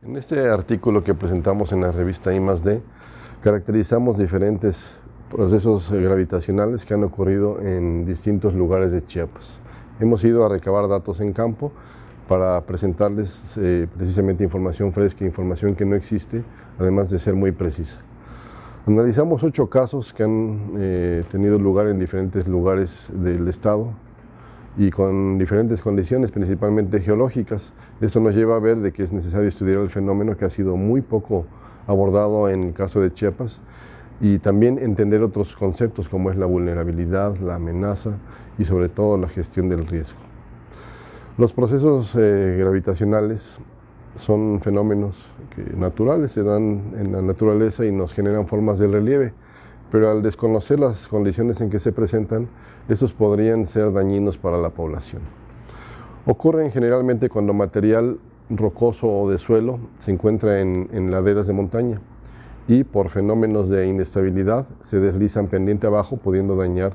En este artículo que presentamos en la revista I+D, caracterizamos diferentes procesos gravitacionales que han ocurrido en distintos lugares de Chiapas. Hemos ido a recabar datos en campo para presentarles eh, precisamente información fresca, información que no existe, además de ser muy precisa. Analizamos ocho casos que han eh, tenido lugar en diferentes lugares del estado, y con diferentes condiciones, principalmente geológicas. Esto nos lleva a ver de que es necesario estudiar el fenómeno que ha sido muy poco abordado en el caso de Chiapas y también entender otros conceptos como es la vulnerabilidad, la amenaza y sobre todo la gestión del riesgo. Los procesos eh, gravitacionales son fenómenos que naturales, se dan en la naturaleza y nos generan formas de relieve pero al desconocer las condiciones en que se presentan, estos podrían ser dañinos para la población. Ocurren generalmente cuando material rocoso o de suelo se encuentra en, laderas de montaña y por fenómenos de inestabilidad se deslizan pendiente abajo pudiendo dañar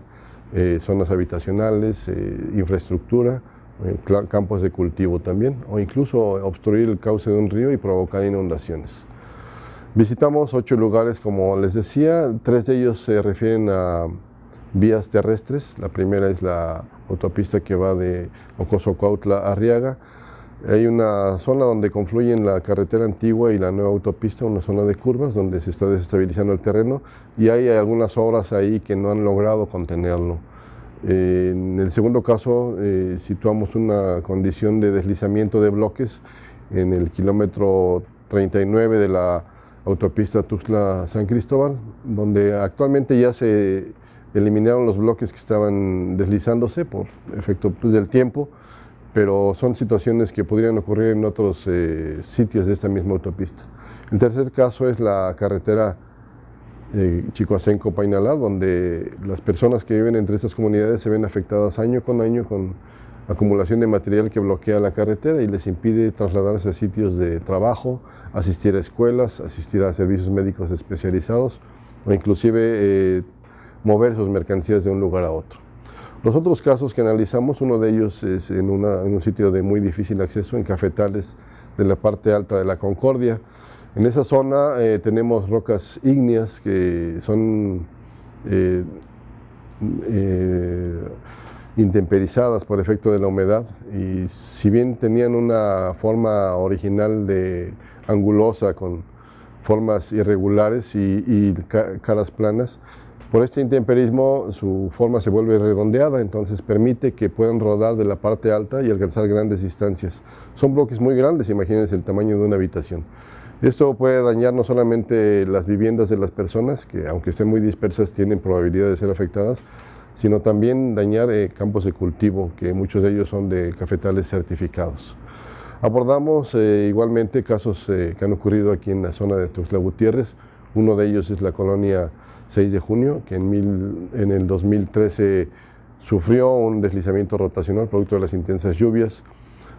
eh, zonas habitacionales, eh, infraestructura, eh, campos de cultivo también o incluso obstruir el cauce de un río y provocar inundaciones. Visitamos ocho lugares, como les decía, tres de ellos se refieren a vías terrestres. La primera es la autopista que va de Ocosocuautla a Arriaga. Hay una zona donde confluyen la carretera antigua y la nueva autopista, una zona de curvas donde se está desestabilizando el terreno y hay algunas obras ahí que no han logrado contenerlo. en el segundo caso eh, situamos una condición de deslizamiento de bloques en el kilómetro 39 de la autopista Tuxtla-San Cristóbal, donde actualmente ya se eliminaron los bloques que estaban deslizándose por efecto pues, del tiempo, pero son situaciones que podrían ocurrir en otros eh, sitios de esta misma autopista. El tercer caso es la carretera eh, Chicoacenco-Painalá, donde las personas que viven entre estas comunidades se ven afectadas año con año con acumulación de material que bloquea la carretera y les impide trasladarse a sitios de trabajo, asistir a escuelas, asistir a servicios médicos especializados o inclusive eh, mover sus mercancías de un lugar a otro. Los otros casos que analizamos, uno de ellos es en, un sitio de muy difícil acceso, en cafetales de la parte alta de la Concordia. En esa zona eh, tenemos rocas ígneas que son eh, intemperizadas por efecto de la humedad y si bien tenían una forma original de angulosa con formas irregulares y, caras planas, por este intemperismo su forma se vuelve redondeada, entonces permite que puedan rodar de la parte alta y alcanzar grandes distancias. Son bloques muy grandes, imagínense el tamaño de una habitación. Esto puede dañar no solamente las viviendas de las personas, que aunque estén muy dispersas tienen probabilidad de ser afectadas, sino también dañar eh, campos de cultivo, que muchos de ellos son de cafetales certificados. Abordamos eh, igualmente casos eh, que han ocurrido aquí en la zona de Tuxtla Gutiérrez. Uno de ellos es la colonia 6 de junio, que en, el 2013 sufrió un deslizamiento rotacional producto de las intensas lluvias.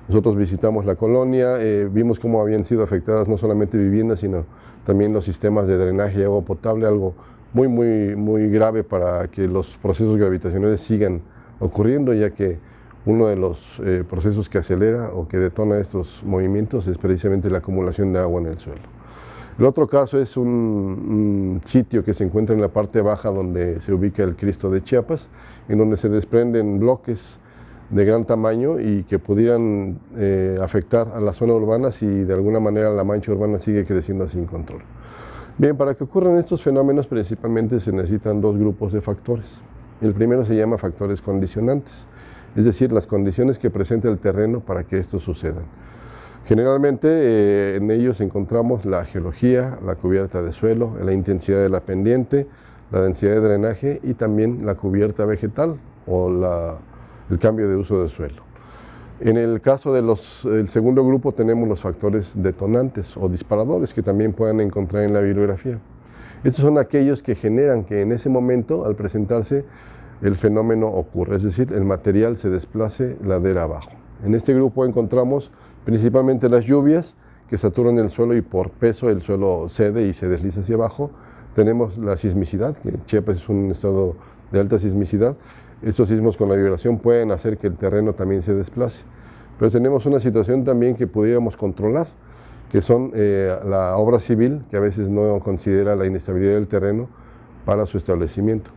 Nosotros visitamos la colonia, vimos cómo habían sido afectadas no solamente viviendas, sino también los sistemas de drenaje y agua potable, algo muy, muy, muy grave para que los procesos gravitacionales sigan ocurriendo, ya que uno de los eh, procesos que acelera o que detona estos movimientos es precisamente la acumulación de agua en el suelo. El otro caso es un, sitio que se encuentra en la parte baja donde se ubica el Cristo de Chiapas, en donde se desprenden bloques de gran tamaño y que pudieran eh, afectar a la zona urbana si de alguna manera la mancha urbana sigue creciendo sin control. Bien, para que ocurran estos fenómenos principalmente se necesitan dos grupos de factores. El primero se llama factores condicionantes, es decir, las condiciones que presenta el terreno para que estos sucedan. Generalmente eh, en ellos encontramos la geología, la cubierta de suelo, la intensidad de la pendiente, la densidad de drenaje y también la cubierta vegetal o el cambio de uso de suelo. En el caso del segundo grupo tenemos los factores detonantes o disparadores que también pueden encontrar en la bibliografía. Estos son aquellos que generan que en ese momento, al presentarse, el fenómeno ocurre, es decir, el material se desplace ladera abajo. En este grupo encontramos principalmente las lluvias que saturan el suelo y por peso el suelo cede y se desliza hacia abajo. Tenemos la sismicidad, que Chiapas es un estado de alta sismicidad, estos sismos con la vibración pueden hacer que el terreno también se desplace. Pero tenemos una situación también que pudiéramos controlar, que son eh, la obra civil, que a veces no considera la inestabilidad del terreno para su establecimiento.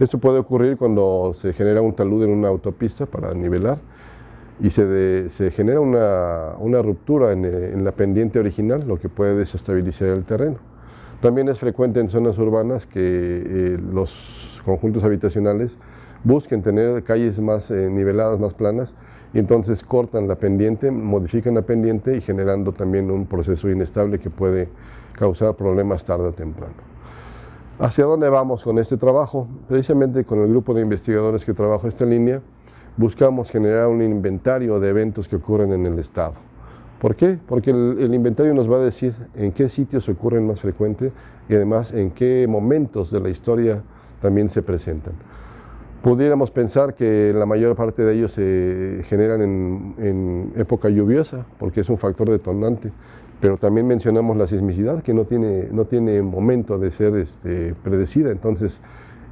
Esto puede ocurrir cuando se genera un talud en una autopista para nivelar y se, se genera una, una ruptura en, en, la pendiente original, lo que puede desestabilizar el terreno. También es frecuente en zonas urbanas que eh, los conjuntos habitacionales busquen tener calles más eh, niveladas, más planas, y entonces cortan la pendiente, modifican la pendiente y generando también un proceso inestable que puede causar problemas tarde o temprano. ¿Hacia dónde vamos con este trabajo? Precisamente con el grupo de investigadores que trabaja esta línea, buscamos generar un inventario de eventos que ocurren en el Estado. ¿Por qué? Porque el, el, inventario nos va a decir en qué sitios ocurren más frecuente y además en qué momentos de la historia también se presentan. Pudiéramos pensar que la mayor parte de ellos se generan en, época lluviosa, porque es un factor detonante, pero también mencionamos la sismicidad, que no tiene, no tiene momento de ser este, predecida, entonces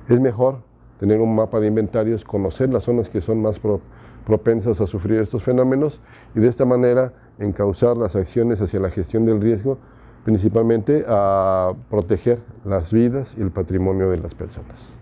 es mejor tener un mapa de inventarios, conocer las zonas que son más pro, propensas a sufrir estos fenómenos y de esta manera encauzar las acciones hacia la gestión del riesgo, principalmente a proteger las vidas y el patrimonio de las personas.